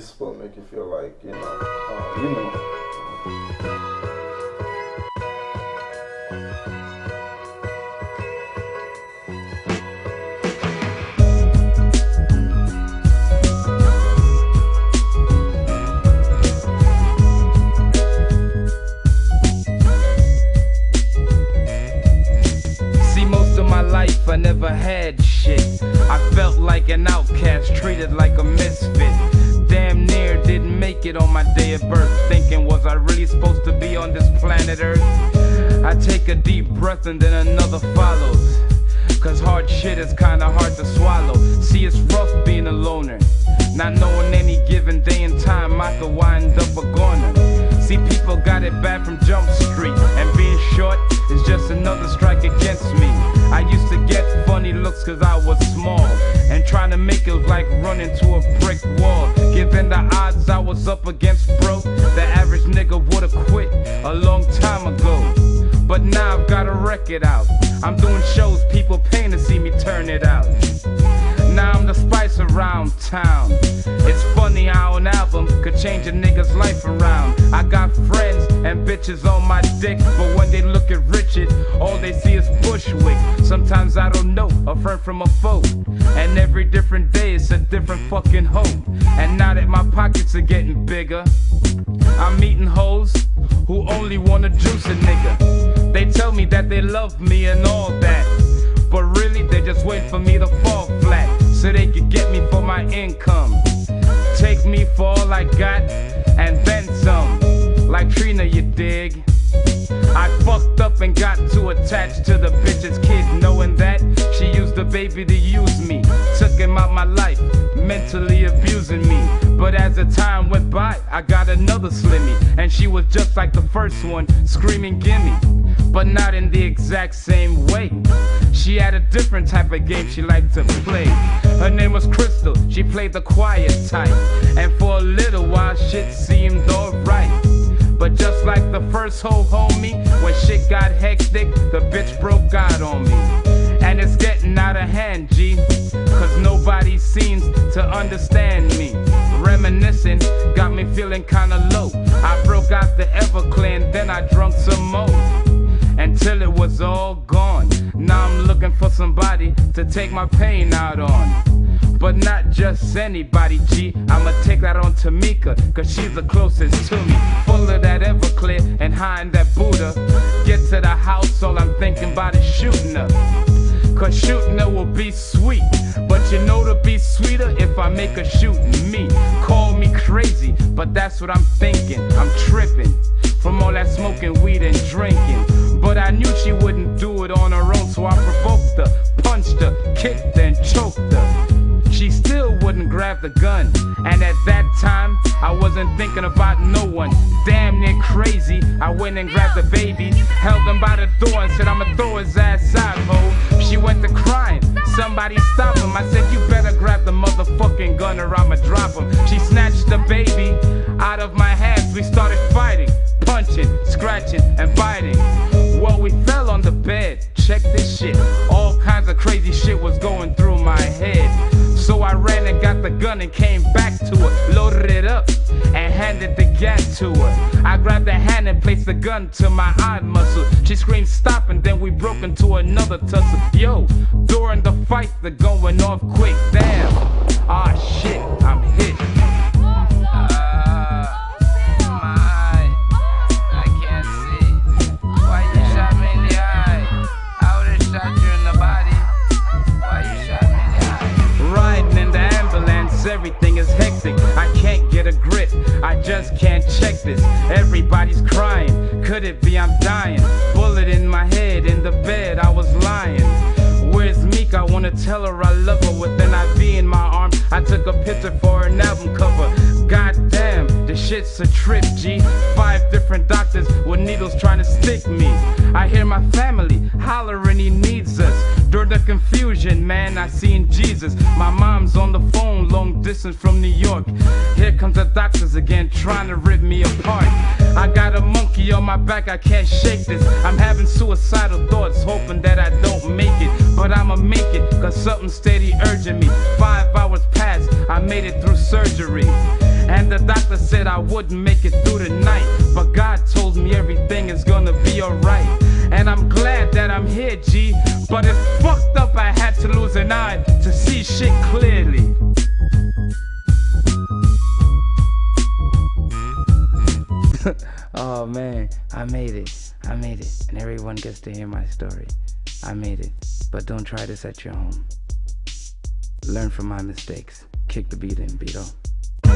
to make you feel like, you know, uh, you know. See, most of my life I never had shit. I felt like an outcast, treated like a misfit. On my day of birth. Thinking, was I really supposed to be on this planet Earth? I take a deep breath and then another follows. Cause hard shit is kinda hard to swallow. See, it's rough being a loner. Not knowing any given day and time I could wind up a goner. See, people got it bad from Jump Street, and being short is just another strike a out. I'm doing shows, people paying to see me turn it out. Now I'm the spice around town. It's funny how an album could change a nigga's life around. I got friends and bitches on my dick, but when they look at Richard, all they see is Bushwick. Sometimes I don't know a friend from a foe, and every different day it's a different fucking hope. And now that my pockets are getting bigger, I'm meeting hoes who only wanna juice a nigga. They tell me that they love me and all that. But really, they just wait for me to fall flat so they could get me for my income. Take me for all I got and then some. Like Trina, you dig? I fucked up and got too attached to the bitch's kid, knowing that baby to use me. Took him out my life, mentally abusing me. But as the time went by, I got another Slimmy, and she was just like the first one, screaming gimme. But not in the exact same way. She had a different type of game she liked to play. Her name was Crystal, she played the quiet type. And for a little while, shit seemed alright. But just like the first hoe homie, when shit got hectic, the bitch broke out on me. To understand me. Reminiscing got me feeling kinda low. I broke out the Everclear then I drunk some more. Until it was all gone. Now I'm looking for somebody to take my pain out on. But not just anybody, G. I'ma take that on Tamika, cause she's the closest to me. Full of that Everclear and high in that Buddha. Get to the house, all I'm thinking about is shooting her. Cause shooting her will be sweet. But you know to be sweeter if I make her shoot me. Call me crazy, but that's what I'm thinking. I'm tripping from all that smoking weed and drinking. But I knew she wouldn't do it on her own, so I provoked her, punched her, kicked her, and choked her. She still wouldn't grab the gun. And at that time, I wasn't thinking about no one. Damn near crazy. I went and grabbed the baby, held him by the door, and said, I'ma throw his ass stop him. I said, You better grab the motherfucking gun or I'ma drop him. She snatched the baby out of my hands. We started fighting, punching, scratching, and biting. Well, we fell on the bed. Check this shit. All kinds of crazy shit was going through my head. So I ran and got the gun and came back to it gat to her. I grabbed her hand and placed the gun to my eye muscle. She screamed stop and then we broke into another tussle. Yo, during the fight, the gun went off quick. Damn, Everybody's crying, could it be I'm dying? Bullet in my head, in the bed, I was lying. Where's Meek? I wanna tell her I love her with an IV in my arm. I took a picture for an album cover. Goddamn, this shit's a trip, G. Five different doctors with needles trying to stick me. I hear my family hollering he needs. During the confusion, man, I seen Jesus. My mom's on the phone, long distance from New York. Here comes the doctors again, trying to rip me apart. I got a monkey on my back, I can't shake this. I'm having suicidal thoughts, hoping that I don't make it. But I'ma make it, cause something steady urging me. Five hours passed, I made it through surgery. And the doctor said I wouldn't make it through the night. But God told me everything is gonna be alright. And I'm glad that I'm here, G. But it's fucked up I had to lose an eye to see shit clearly. oh man, I made it. I made it. And everyone gets to hear my story. I made it. But don't try this at your home. Learn from my mistakes. Kick the beat in, Beto.